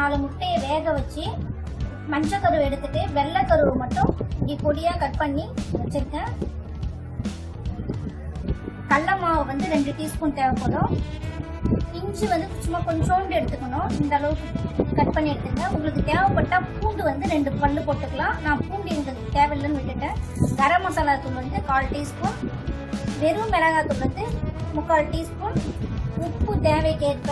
நாலு முட்டையை வேக வச்சு மஞ்சள் கருவு எடுத்துட்டு வெள்ளை கருவு மட்டும் இப்படி பொடியாக கட் பண்ணி வச்சுருக்கேன். கடல மாவு வந்து ரெண்டு டீஸ்பூன் தேவைப்படும். இஞ்சி வந்து சும்மா கொஞ்சோண்டு எடுத்துக்கணும். இந்த அளவுக்கு கட் பண்ணி எடுத்துங்க உங்களுக்கு தேவைப்பட்டா பூண்டு வந்து ரெண்டு பல்லு போட்டுக்கலாம். நான் பூண்டு எங்களுக்கு தேவையில்லைன்னு விட்டுட்டேன். கரம் மசாலா தூள் வந்து கால் டீஸ்பூன் வெறும் மிளகாய் தூள் வந்து முக்கால் டீஸ்பூன் உப்பு தேவைக்கேற்ப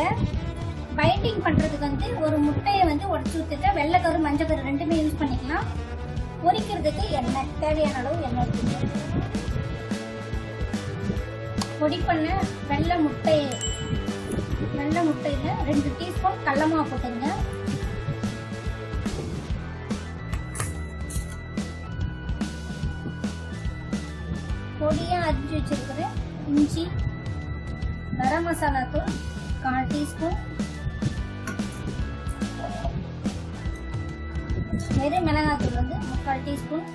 பைண்டிங் பண்ணுறதுக்கு வந்து ஒரு முட்டையை வந்து உடச்சு ஊற்றிட்டு வெள்ளைக்கரு மஞ்சக்கரு ரெண்டுமே யூஸ் பண்ணிக்கலாம். பொரிக்கிறதுக்கு எண்ணெய் தேவையான அளவு எண்ணெய் பொடி பண்ண வெள்ளை முட்டை வெள்ளை முட்டையில ரெண்டு டீஸ்பூன் கடல மாவு போட்டுங்க பொடியா அரிஞ்சு வச்சிருக்கிற இஞ்சி கரம் மசாலா தூள் கால் டீஸ்பூன் வெறும் மிளகாத்தூள் வந்து முக்கால் டீஸ்பூன்.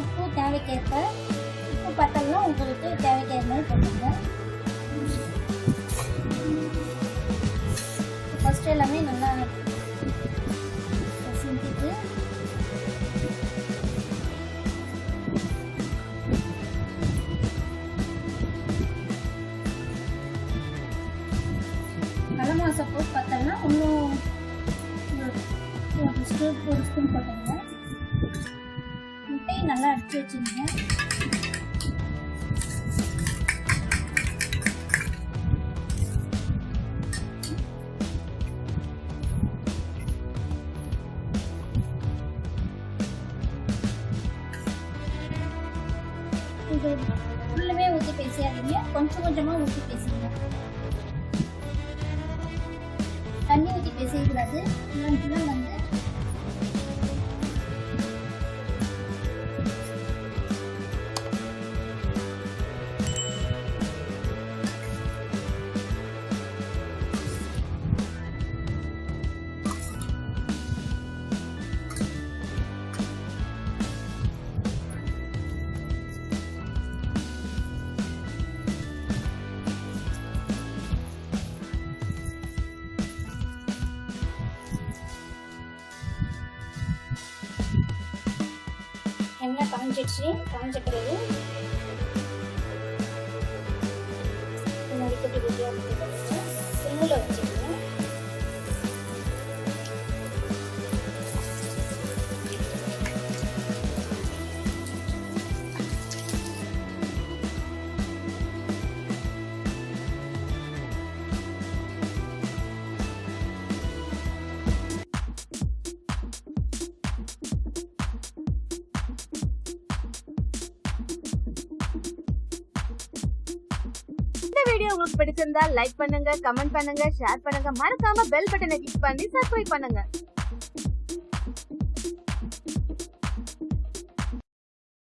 உப்பு தேவைக்கேற்ப உப்பு பத்தலாம் உங்களுக்கு தேவைக்கேற்ப மாதிரி போட்டுங்க ஃபஸ்ட்டு எல்லாமே நல்லா அதிகமாக சப்போஸ் பார்த்தோம்னா இன்னும் ஒரு ஸ்பூன் ஒரு ஸ்பூன் போட்டுங்க. முட்டையை நல்லா அடிச்சு வச்சுருங்க இது ஃபுல்லுமே ஊற்றி பேசியாதீங்க கொஞ்சம் கொஞ்சமாக ஊற்றி பேசுங்க. 안녕히 계세요 브라질 그럼 불안한데 பிறகு முன்னாடி வீடியோ உங்களுக்கு பிடிச்சிருந்தா லைக் பண்ணுங்க கமெண்ட் பண்ணுங்க ஷேர் பண்ணுங்க. மறக்காம பெல் பட்டனை கிளிக் பண்ணி சப்ஸ்கிரைப் பண்ணுங்க.